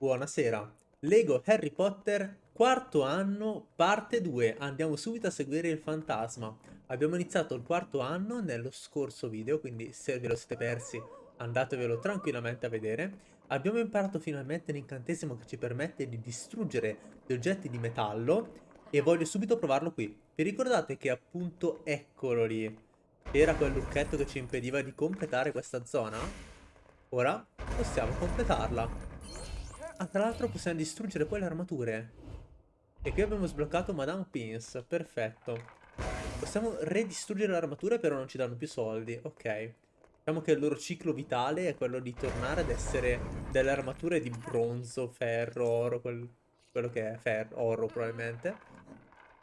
Buonasera. Lego Harry Potter, quarto anno, parte 2. Andiamo subito a seguire il fantasma. Abbiamo iniziato il quarto anno nello scorso video, quindi se ve lo siete persi andatevelo tranquillamente a vedere. Abbiamo imparato finalmente l'incantesimo che ci permette di distruggere gli oggetti di metallo e voglio subito provarlo qui. Vi ricordate che appunto eccolo lì era quel lucchetto che ci impediva di completare questa zona? Ora possiamo completarla. Ah, tra l'altro possiamo distruggere poi le armature. E qui abbiamo sbloccato Madame Pins. Perfetto. Possiamo redistruggere le armature, però non ci danno più soldi. Ok. Diciamo che il loro ciclo vitale è quello di tornare ad essere delle armature di bronzo, ferro, oro, quel, quello che è ferro, oro probabilmente.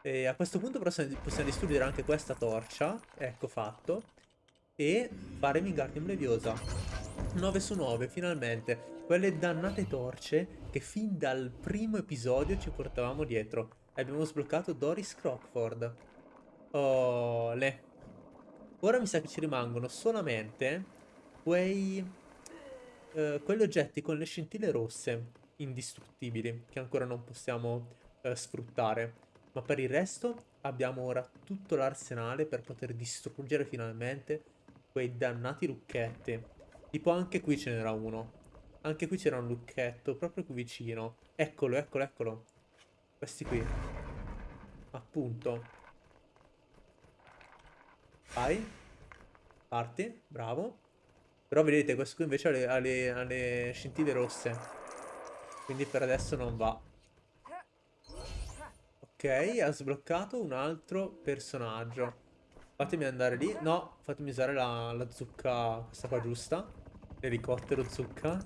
E a questo punto possiamo, possiamo distruggere anche questa torcia. Ecco fatto. E fare Wingardium Leviosa. 9 su 9, finalmente. Quelle dannate torce che fin dal primo episodio ci portavamo dietro. Abbiamo sbloccato Doris Crockford. Oh, le. Ora mi sa che ci rimangono solamente quei... Uh, quegli oggetti con le scintille rosse indistruttibili che ancora non possiamo uh, sfruttare. Ma per il resto abbiamo ora tutto l'arsenale per poter distruggere finalmente quei dannati lucchetti. Tipo anche qui ce n'era uno. Anche qui c'era un lucchetto, proprio qui vicino. Eccolo, eccolo, eccolo. Questi qui. Appunto. Vai. Parti, bravo. Però vedete, questo qui invece ha le, ha le, ha le scintille rosse. Quindi per adesso non va. Ok, ha sbloccato un altro personaggio. Fatemi andare lì. No, fatemi usare la, la zucca, questa qua giusta. L'elicottero zucca.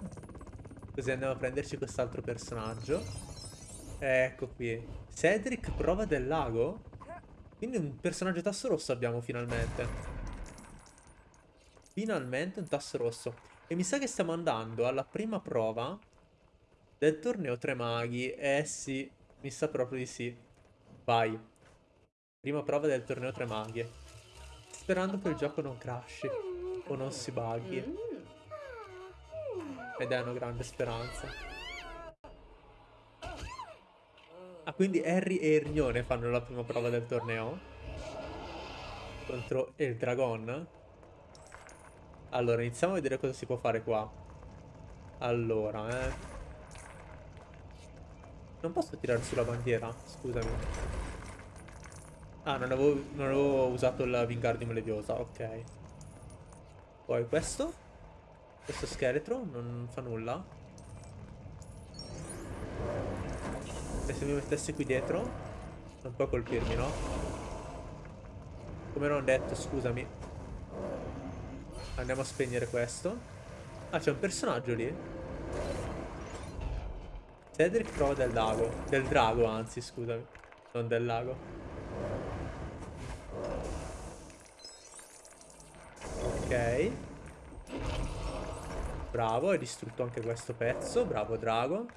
Così andiamo a prenderci quest'altro personaggio. Ecco qui. Cedric prova del lago? Quindi un personaggio tasso rosso abbiamo finalmente. Finalmente un tasso rosso. E mi sa che stiamo andando alla prima prova del torneo Tre Maghi. Eh sì, mi sa proprio di sì. Vai. Prima prova del torneo Tre Maghi. Sperando che il gioco non crashi o non si bughi. Ed è una grande speranza. Ah, quindi Harry e Ernione fanno la prima prova del torneo? Contro il Dragon? Allora, iniziamo a vedere cosa si può fare qua. Allora, eh... Non posso tirare sulla bandiera? Scusami. Ah, non avevo, non avevo usato il Wingardium Leviosa, ok. Poi questo? Questo scheletro non fa nulla. E se mi mettessi qui dietro? Non può colpirmi, no? Come non detto, scusami. Andiamo a spegnere questo. Ah, c'è un personaggio lì. Cedric prova del lago. Del drago, anzi, scusami. Non del lago. Ok. Bravo, hai distrutto anche questo pezzo. Bravo, Drago.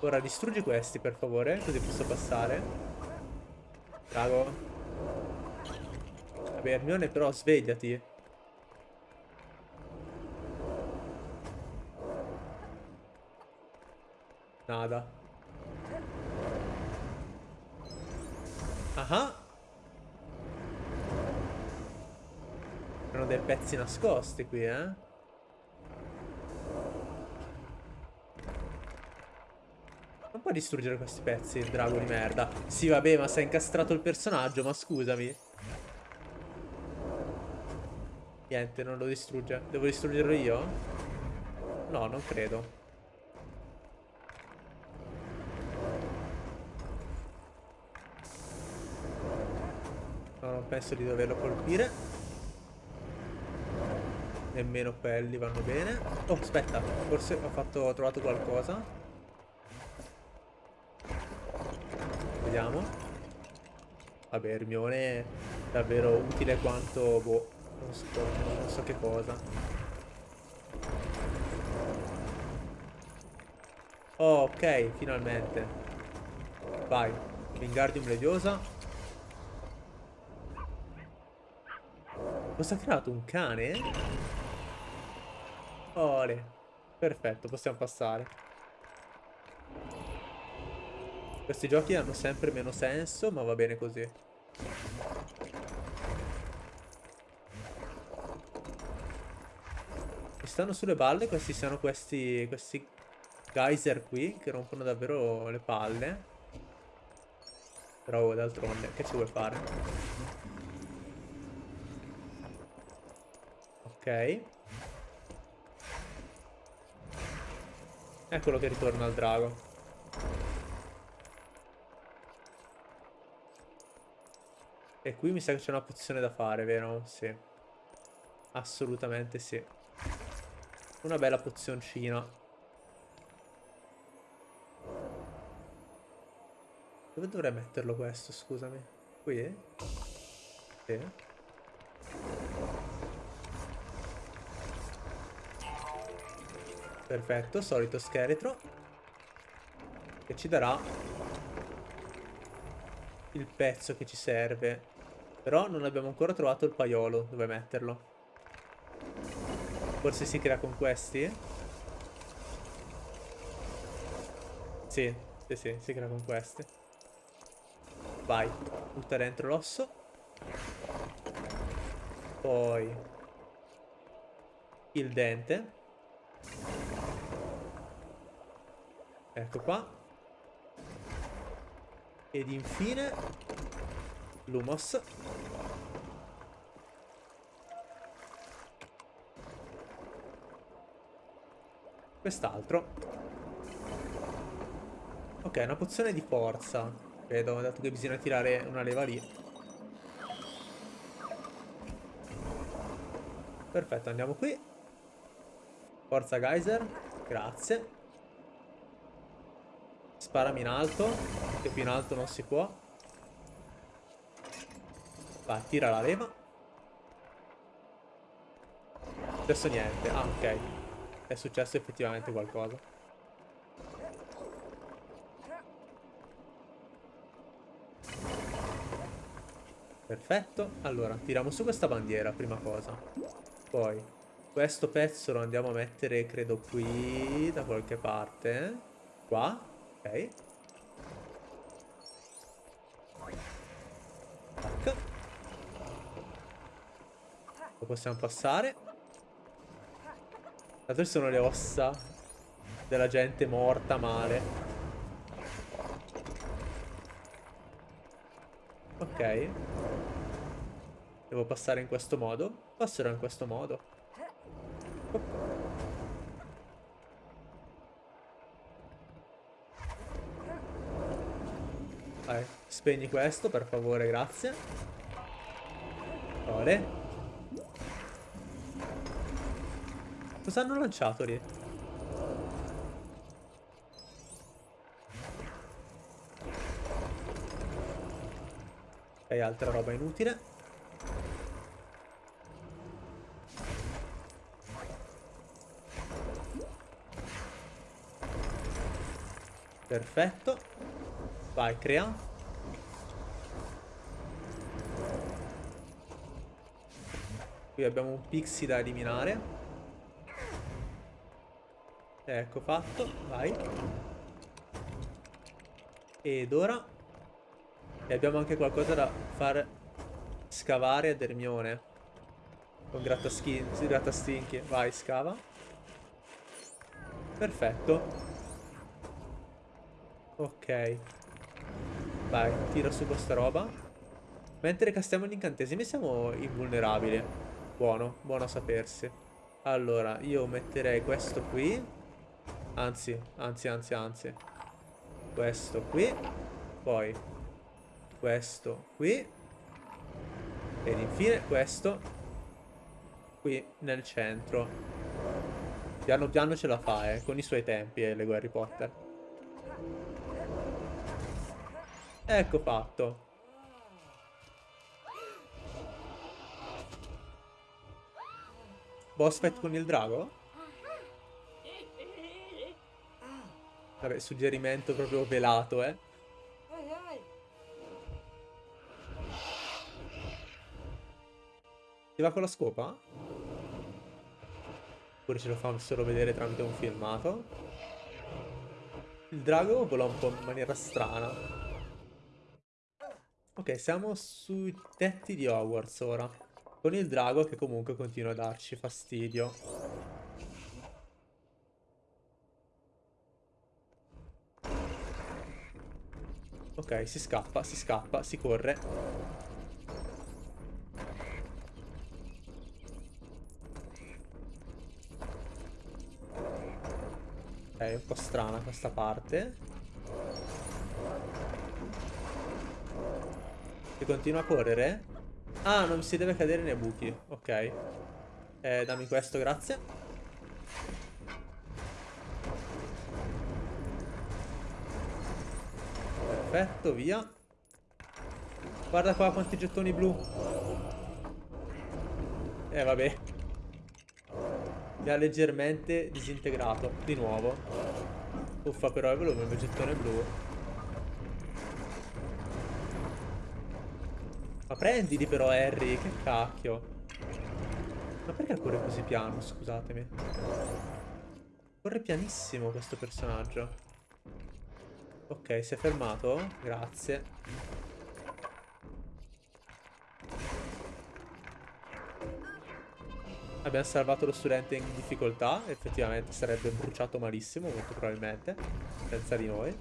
Ora distruggi questi, per favore, così posso passare. Drago. Vabbè, Hermione, però, svegliati. Nada. Ah Erano dei pezzi nascosti qui, eh? Puoi distruggere questi pezzi, il drago di merda. Sì, vabbè, ma sei incastrato il personaggio, ma scusami. Niente, non lo distrugge. Devo distruggerlo io? No, non credo. No, non penso di doverlo colpire. Nemmeno quelli vanno bene. Oh, aspetta. Forse ho, fatto, ho trovato qualcosa. Vediamo. Vabbè, Hermione è davvero utile quanto, boh, non so, non so che cosa. Oh, ok, finalmente. Vai, Wingardium Leviosa. Cosa ha creato? Un cane? Ole. Perfetto, possiamo passare. Questi giochi hanno sempre meno senso, ma va bene così. Mi stanno sulle balle questi siano questi, questi geyser qui che rompono davvero le palle. Però d'altronde, che ci vuoi fare? Ok. Eccolo che ritorna al drago. E qui mi sa che c'è una pozione da fare, vero? Sì. Assolutamente sì. Una bella pozioncina. Dove dovrei metterlo questo, scusami? Qui? Sì. Perfetto, solito scheletro. Che ci darà il pezzo che ci serve. Però non abbiamo ancora trovato il paiolo dove metterlo. Forse si crea con questi? Sì, sì, sì, si crea con questi. Vai, butta dentro l'osso. Poi il dente. Ecco qua. Ed infine l'humos. Quest'altro. Ok, una pozione di forza. Credo, dato che bisogna tirare una leva lì. Perfetto, andiamo qui. Forza geyser. Grazie. Sparami in alto, che più in alto non si può. Vai, tira la leva. Adesso niente. Ah, ok. È successo effettivamente qualcosa. Perfetto. Allora, tiriamo su questa bandiera, prima cosa. Poi, questo pezzo lo andiamo a mettere, credo, qui, da qualche parte. Qua. Ok. Possiamo passare. Tanto sono le ossa della gente morta male. Ok. Devo passare in questo modo. Passerò in questo modo. Vai, spegni questo, per favore, grazie. Ore. Cosa hanno lanciato lì? Ok, altra roba inutile. Perfetto. Vai, crea. Qui abbiamo un pixie da eliminare. Ecco fatto, vai. Ed ora... E abbiamo anche qualcosa da far scavare a Dermione. Con grattastinchi. Vai, scava. Perfetto. Ok. Vai, tira su questa roba. Mentre castiamo gli incantesimi siamo invulnerabili. Buono, buono a sapersi. Allora, io metterei questo qui. Anzi, anzi, anzi, anzi. Questo qui. Poi questo qui. Ed infine questo qui nel centro. Piano piano ce la fa, eh, con i suoi tempi, eh, Lego Harry Potter. Ecco fatto. Boss fight con il drago? Vabbè, suggerimento proprio velato, eh. Ti va con la scopa? Oppure ce lo fa solo vedere tramite un filmato? Il drago vola un po' in maniera strana. Ok, siamo sui tetti di Hogwarts ora. Con il drago che comunque continua a darci fastidio. Ok, si scappa, si scappa, si corre. Ok, è un po' strana questa parte. Si continua a correre? Ah, non si deve cadere nei buchi. Ok. Eh, dammi questo, grazie. Perfetto, via. Guarda qua quanti gettoni blu. Eh, vabbè. Mi ha leggermente disintegrato. Di nuovo. Uffa, però è veloce il mio gettone blu. Ma prendili però Harry, che cacchio. Ma perché corre così piano, scusatemi? Corre pianissimo questo personaggio. Ok, si è fermato? Grazie. Abbiamo salvato lo studente in difficoltà. Effettivamente sarebbe bruciato malissimo, molto probabilmente. Senza di noi.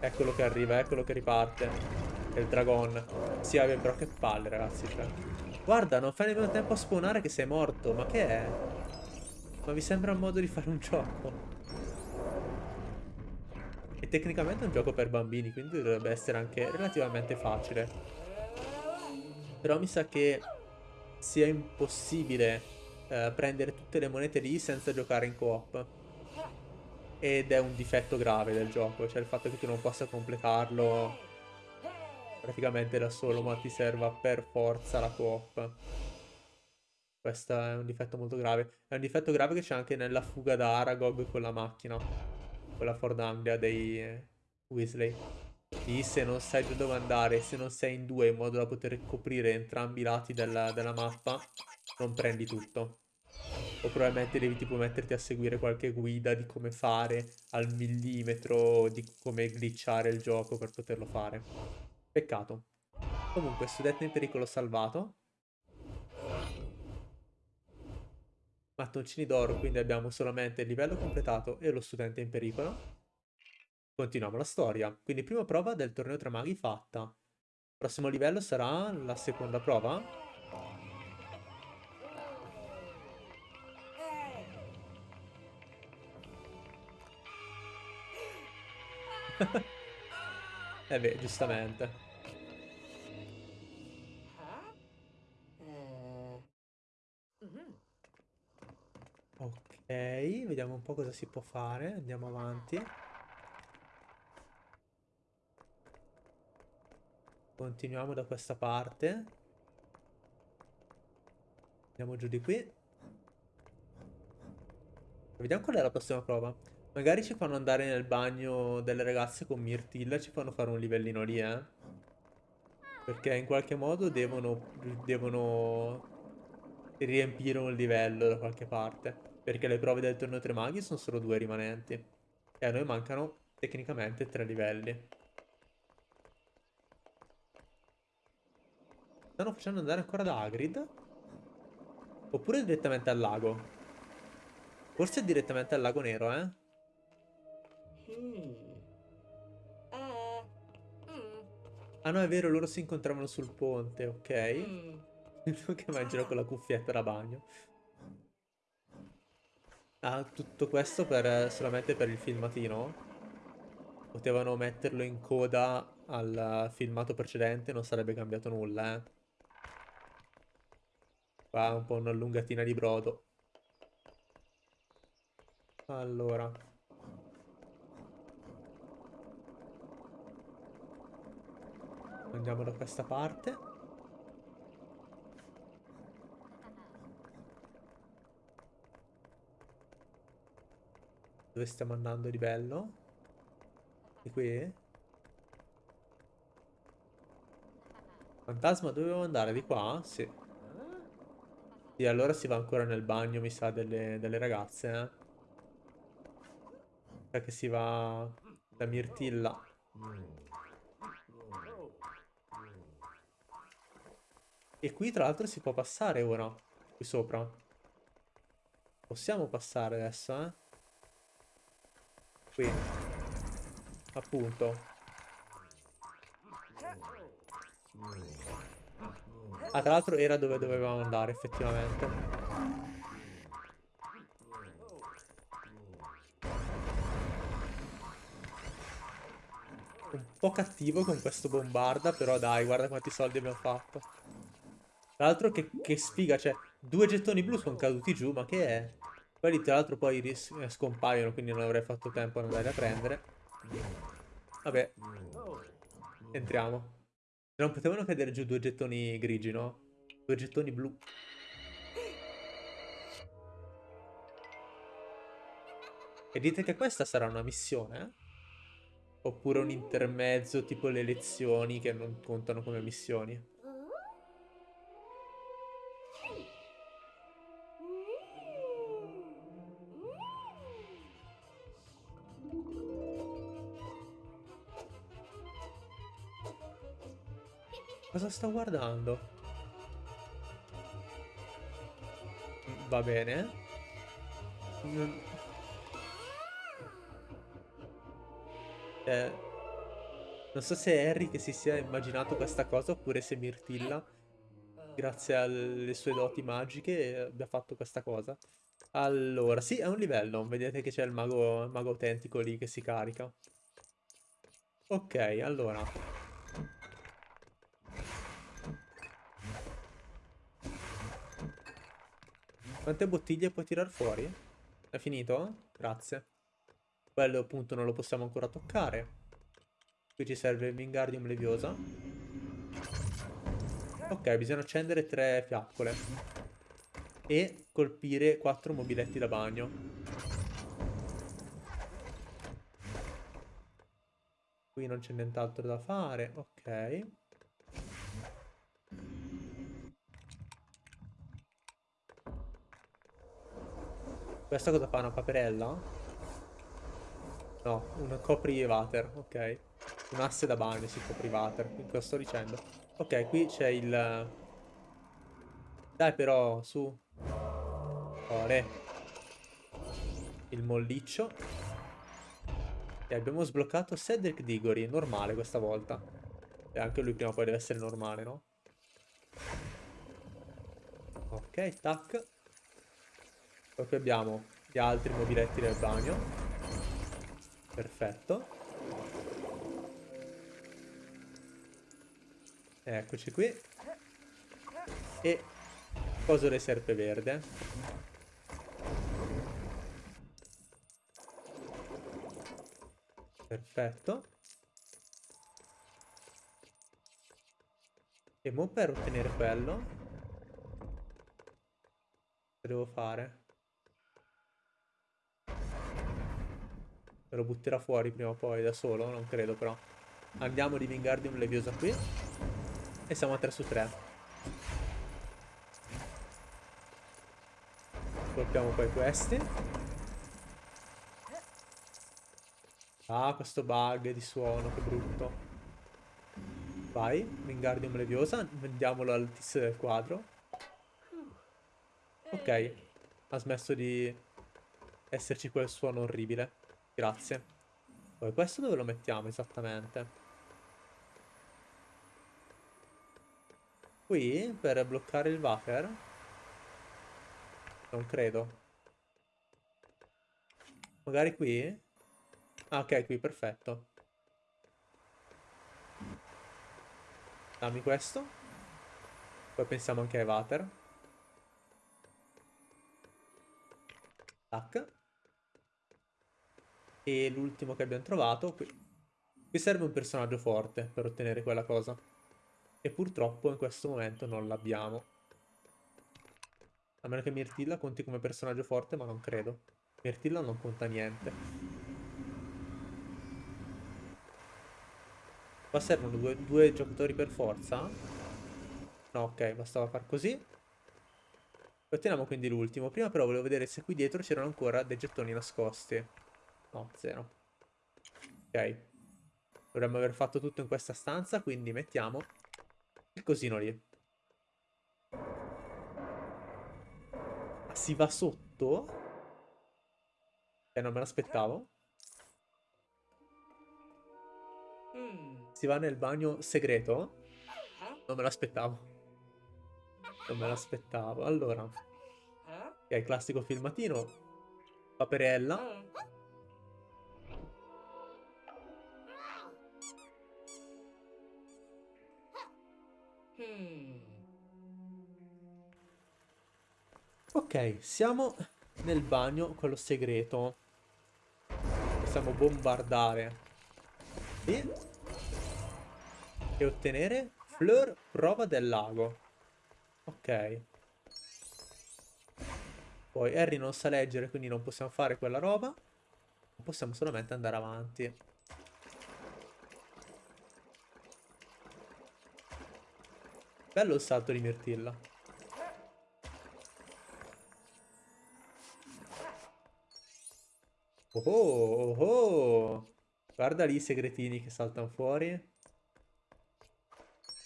Eccolo che arriva, eccolo che riparte. È il dragon. Sì, vabbè, però che palle, ragazzi. Cioè. Guarda, non fai nemmeno tempo a spawnare che sei morto. Ma che è? Ma mi sembra un modo di fare un gioco. E tecnicamente è un gioco per bambini, quindi dovrebbe essere anche relativamente facile. Però mi sa che sia impossibile eh, prendere tutte le monete lì senza giocare in co-op. Ed è un difetto grave del gioco, cioè il fatto che tu non possa completarlo praticamente da solo, ma ti serva per forza la co-op. Questo è un difetto molto grave. È un difetto grave che c'è anche nella fuga da Aragog con la macchina. Con la Ford Anglia dei eh, Weasley. Lì se non sai da dove andare, se non sei in due in modo da poter coprire entrambi i lati della, della mappa, non prendi tutto. O probabilmente devi tipo metterti a seguire qualche guida di come fare al millimetro, di come glitchare il gioco per poterlo fare. Peccato. Comunque, studente in pericolo salvato. Mattoncini d'oro, quindi abbiamo solamente il livello completato e lo studente in pericolo. Continuiamo la storia. Quindi prima prova del torneo tra maghi fatta. Prossimo livello sarà la seconda prova. eh beh, giustamente. Ok, vediamo un po' cosa si può fare. Andiamo avanti. Continuiamo da questa parte. Andiamo giù di qui. Vediamo qual è la prossima prova. Magari ci fanno andare nel bagno delle ragazze con Mirtilla e ci fanno fare un livellino lì, eh. Perché in qualche modo devono, devono riempire un livello da qualche parte. Perché le prove del torneo tre maghi sono solo due rimanenti. E a noi mancano tecnicamente tre livelli. Stanno facendo andare ancora da Hagrid? Oppure direttamente al lago? Forse direttamente al lago nero, eh? Ah no, è vero, loro si incontravano sul ponte, ok. che immagino con la cuffietta da bagno. Ah, tutto questo per, solamente per il filmatino? Potevano metterlo in coda al filmato precedente, non sarebbe cambiato nulla, eh. Qua un po' una lungatina di brodo. Allora... Andiamo da questa parte. Dove stiamo andando di bello? Di qui? Fantasma, dovevo andare? Di qua? Sì. Sì, allora si va ancora nel bagno, mi sa, delle, delle ragazze, eh. Che si va da Mirtilla. E qui tra l'altro si può passare ora. Qui sopra. Possiamo passare adesso, eh? Qui. Appunto. Ah, tra l'altro era dove dovevamo andare, effettivamente. Un po' cattivo con questo bombarda, però dai, guarda quanti soldi abbiamo fatto. Tra l'altro che, che sfiga, cioè, due gettoni blu sono caduti giù, ma che è? Quelli tra l'altro poi eh, scompaiono, quindi non avrei fatto tempo ad andare a prendere. Vabbè. Entriamo. Non potevano cadere giù due gettoni grigi, no? Due gettoni blu. E dite che questa sarà una missione? Eh? Oppure un intermezzo tipo le lezioni che non contano come missioni? Cosa sto guardando? Va bene. Non... Eh, non so se è Harry che si sia immaginato questa cosa oppure se Mirtilla, grazie alle sue doti magiche, abbia fatto questa cosa. Allora, sì, è un livello. Vedete che c'è il il mago autentico lì che si carica. Ok, allora. Quante bottiglie puoi tirar fuori? È finito? Grazie. Quello appunto non lo possiamo ancora toccare. Qui ci serve il Wingardium Leviosa. Ok, bisogna accendere tre fiaccole. E colpire quattro mobiletti da bagno. Qui non c'è nient'altro da fare. Ok. Questa cosa fa? Una paperella? No, un coprivater, ok. Un asse da bagno si coprivater, cosa sto dicendo? Ok, qui c'è il... Dai però, su. Ore. Il molliccio. E abbiamo sbloccato Cedric Diggory, normale questa volta. E anche lui prima o poi deve essere normale, no? Ok, tac. Poi qui abbiamo gli altri mobiletti del bagno. Perfetto. Eccoci qui. E coso le serpe verde. Perfetto. E mo per ottenere quello devo fare? Me lo butterà fuori prima o poi da solo, non credo però. Andiamo di Wingardium Leviosa qui. E siamo a 3 su 3. Colpiamo poi questi. Ah, questo bug di suono, che brutto. Vai, Wingardium Leviosa. Vendiamolo al tizio del quadro. Ok. Ha smesso di esserci quel suono orribile. Grazie. Poi questo dove lo mettiamo esattamente? Qui? Per bloccare il water? Non credo. Magari qui? Ah, ok, qui, perfetto. Dammi questo. Poi pensiamo anche ai water. Tac. E l'ultimo che abbiamo trovato, qui. qui serve un personaggio forte per ottenere quella cosa. E purtroppo in questo momento non l'abbiamo. A meno che Mirtilla conti come personaggio forte, ma non credo. Mirtilla non conta niente. Qua servono due, due giocatori per forza? No, ok, bastava far così. Otteniamo quindi l'ultimo. Prima però volevo vedere se qui dietro c'erano ancora dei gettoni nascosti. No, zero. Ok. Dovremmo aver fatto tutto in questa stanza, quindi mettiamo il cosino lì. Si va sotto? Eh, non me l'aspettavo. Si va nel bagno segreto? Non me l'aspettavo. Non me l'aspettavo. Allora. Ok, classico filmatino. Paperella. Siamo nel bagno, quello segreto. Possiamo bombardare. E e ottenere Fleur prova del lago. Ok. Poi Harry non sa leggere, quindi non possiamo fare quella roba. Possiamo solamente andare avanti. Bello il salto di Mirtilla. Oh, oh, oh. Guarda lì i segretini che saltano fuori.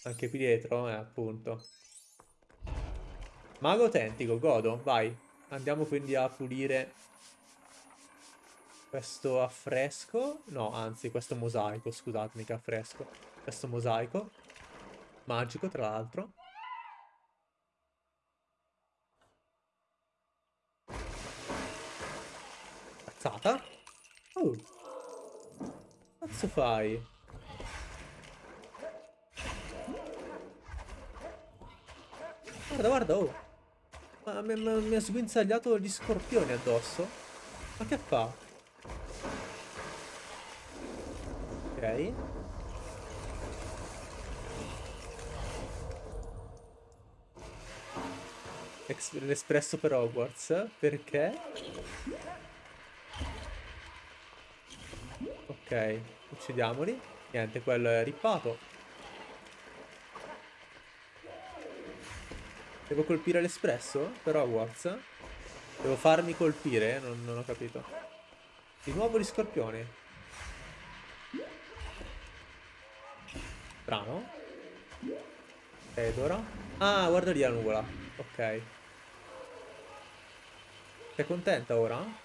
Anche qui dietro, eh, appunto. Mago autentico, godo, vai. Andiamo quindi a pulire questo affresco. No, anzi, questo mosaico, scusatemi che affresco. Questo mosaico. Magico, tra l'altro. Cazzata. Oh. Cazzo fai? Guarda, guarda, oh. Ma mi, mi, mi ha sguinzagliato gli scorpioni addosso. Ma che fa? Ok. L'espresso per Hogwarts. Perché? Ok, uccidiamoli. Niente, quello è rippato. Devo colpire l'espresso? Per Hogwarts? Devo farmi colpire? Non, non ho capito. Di nuovo gli scorpioni. Strano. Ed ora? Ah, guarda lì la nuvola. Ok. Sei contenta ora?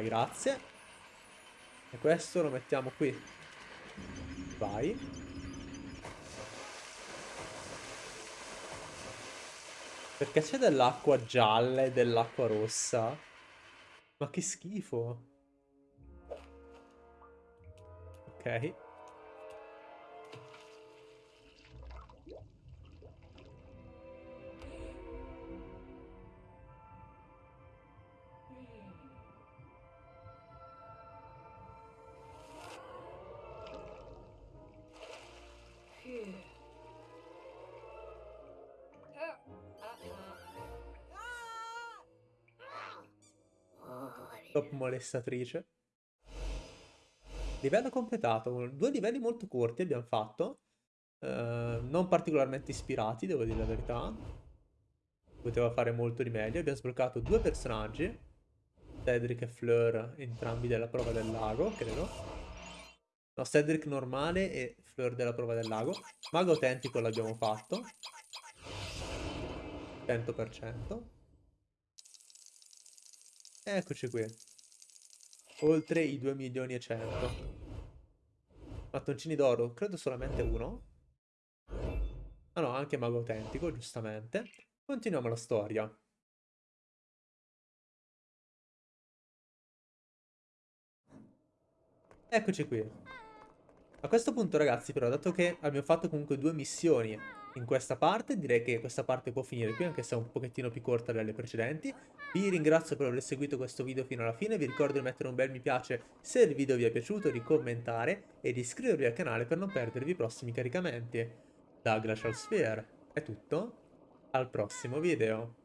Grazie. E questo lo mettiamo qui. Vai. Perché c'è dell'acqua gialla e dell'acqua rossa? Ma che schifo. Ok. Top molestatrice. Livello completato. Due livelli molto corti abbiamo fatto. Uh, non particolarmente ispirati, devo dire la verità. Poteva fare molto di meglio. Abbiamo sbloccato due personaggi. Cedric e Fleur, entrambi della prova del lago, credo. No, Cedric normale e Fleur della prova del lago. Mago autentico l'abbiamo fatto. 100%. Eccoci qui. Oltre i 2 milioni e 100. Mattoncini d'oro, credo solamente uno. Ah no, anche mago autentico, giustamente. Continuiamo la storia. Eccoci qui. A questo punto ragazzi però, dato che abbiamo fatto comunque due missioni in questa parte, direi che questa parte può finire qui, anche se è un pochettino più corta delle precedenti. Vi ringrazio per aver seguito questo video fino alla fine, vi ricordo di mettere un bel mi piace se il video vi è piaciuto, di commentare e di iscrivervi al canale per non perdervi i prossimi caricamenti. Da Glacial Sphere è tutto, al prossimo video.